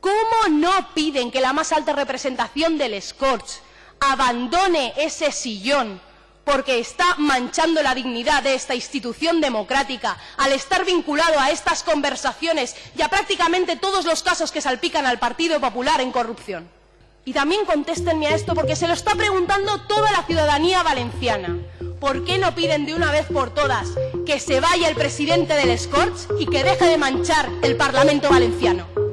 ¿Cómo no piden que la más alta representación del Scorch abandone ese sillón porque está manchando la dignidad de esta institución democrática al estar vinculado a estas conversaciones y a prácticamente todos los casos que salpican al Partido Popular en corrupción? Y también contéstenme a esto porque se lo está preguntando toda la ciudadanía valenciana. ¿Por qué no piden de una vez por todas que se vaya el presidente del Scorch y que deje de manchar el Parlamento valenciano?